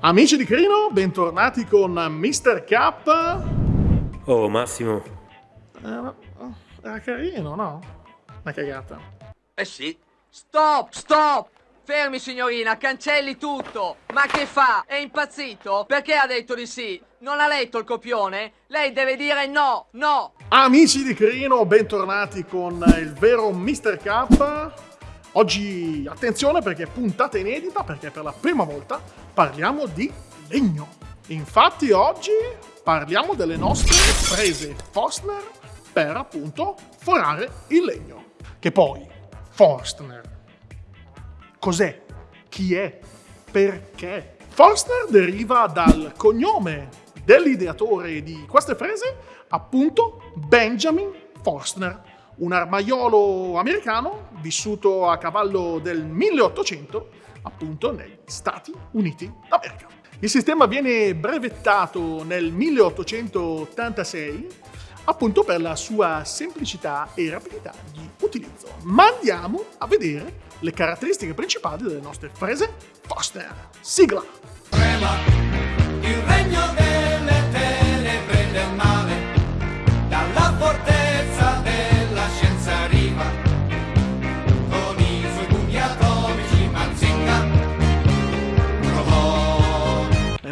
Amici di Crino, bentornati con Mr. K. Oh, Massimo. Eh, era carino, no? Una cagata. Eh sì. Stop, stop! Fermi signorina, cancelli tutto! Ma che fa? È impazzito? Perché ha detto di sì? Non ha letto il copione? Lei deve dire no, no! Amici di Crino, bentornati con il vero Mr. K. Oggi attenzione perché è puntata inedita, perché per la prima volta parliamo di legno. Infatti oggi parliamo delle nostre prese Forstner per appunto forare il legno. Che poi, Forstner, cos'è? Chi è? Perché? Forstner deriva dal cognome dell'ideatore di queste frese, appunto Benjamin Forstner, un armaiolo americano vissuto a cavallo del 1800 appunto negli Stati Uniti d'America. Il sistema viene brevettato nel 1886 appunto per la sua semplicità e rapidità di utilizzo. Ma andiamo a vedere le caratteristiche principali delle nostre frese Foster. Sigla! Prema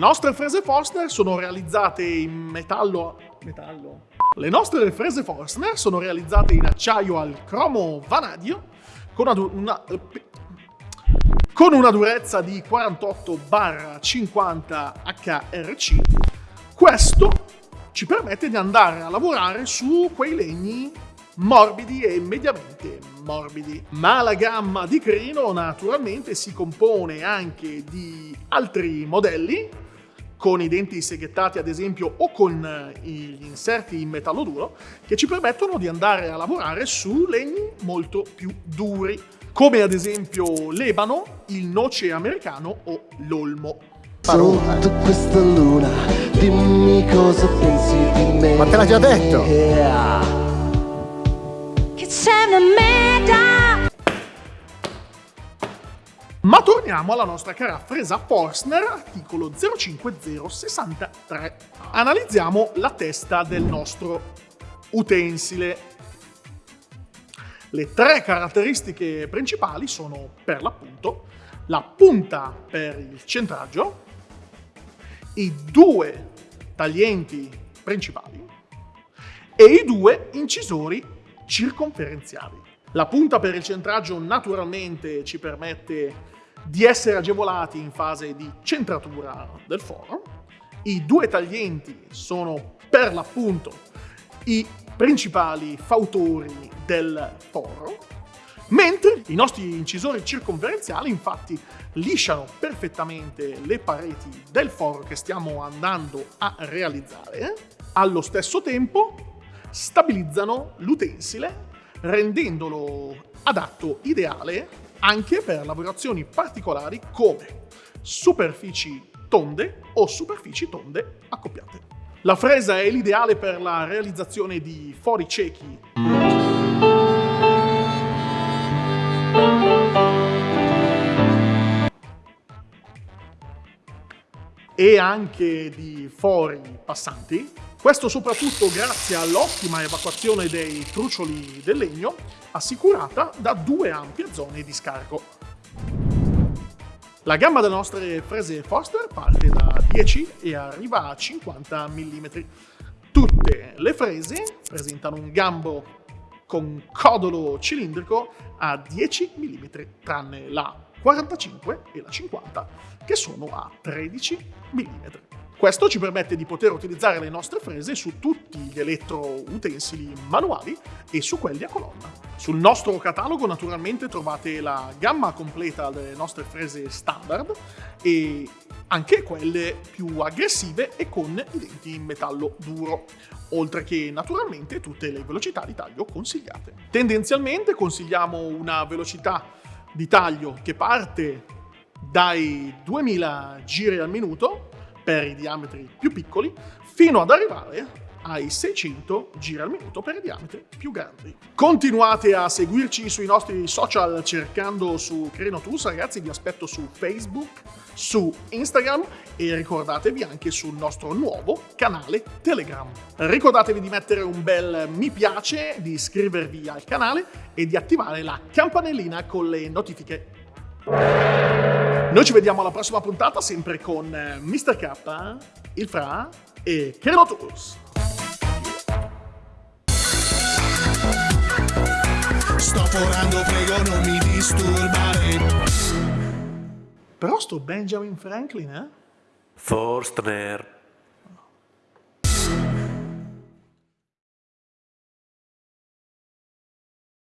nostre frese Forstner sono realizzate in metallo... metallo? Le nostre frese Forstner sono realizzate in acciaio al cromo vanadio con una, una, con una durezza di 48-50 HRC. Questo ci permette di andare a lavorare su quei legni morbidi e mediamente morbidi. Ma la gamma di Crino naturalmente si compone anche di altri modelli con i denti seghettati ad esempio o con eh, gli inserti in metallo duro che ci permettono di andare a lavorare su legni molto più duri come ad esempio l'ebano, il noce americano o l'olmo. Sotto questa luna, dimmi cosa pensi di me. Ma te l'ha già detto! Che c'è una meta ma torniamo alla nostra cara fresa Forstner, articolo 05063. Analizziamo la testa del nostro utensile. Le tre caratteristiche principali sono, per l'appunto, la punta per il centraggio, i due taglienti principali e i due incisori circonferenziali. La punta per il centraggio naturalmente ci permette di essere agevolati in fase di centratura del foro. I due taglienti sono per l'appunto i principali fautori del foro, mentre i nostri incisori circonferenziali infatti lisciano perfettamente le pareti del foro che stiamo andando a realizzare, allo stesso tempo stabilizzano l'utensile rendendolo adatto, ideale anche per lavorazioni particolari come superfici tonde o superfici tonde accoppiate. La fresa è l'ideale per la realizzazione di fori ciechi e anche di fori passanti. Questo soprattutto grazie all'ottima evacuazione dei trucioli del legno assicurata da due ampie zone di scarico. La gamma delle nostre frese Foster parte da 10 e arriva a 50 mm. Tutte le frese presentano un gambo con codolo cilindrico a 10 mm, tranne la 45 e la 50, che sono a 13 mm. Questo ci permette di poter utilizzare le nostre frese su tutti gli elettroutensili manuali e su quelli a colonna. Sul nostro catalogo naturalmente trovate la gamma completa delle nostre frese standard e anche quelle più aggressive e con i denti in metallo duro, oltre che naturalmente tutte le velocità di taglio consigliate. Tendenzialmente consigliamo una velocità di taglio che parte dai 2000 giri al minuto per i diametri più piccoli fino ad arrivare ai 600 giri al minuto per diametri più grandi. Continuate a seguirci sui nostri social cercando su Creno Tools, ragazzi, vi aspetto su Facebook, su Instagram e ricordatevi anche sul nostro nuovo canale Telegram. Ricordatevi di mettere un bel mi piace, di iscrivervi al canale e di attivare la campanellina con le notifiche. Noi ci vediamo alla prossima puntata sempre con eh, Mr. K, il Fra e Creno Sto forando, prego non mi disturbare Però sto Benjamin Franklin, eh? Forstner.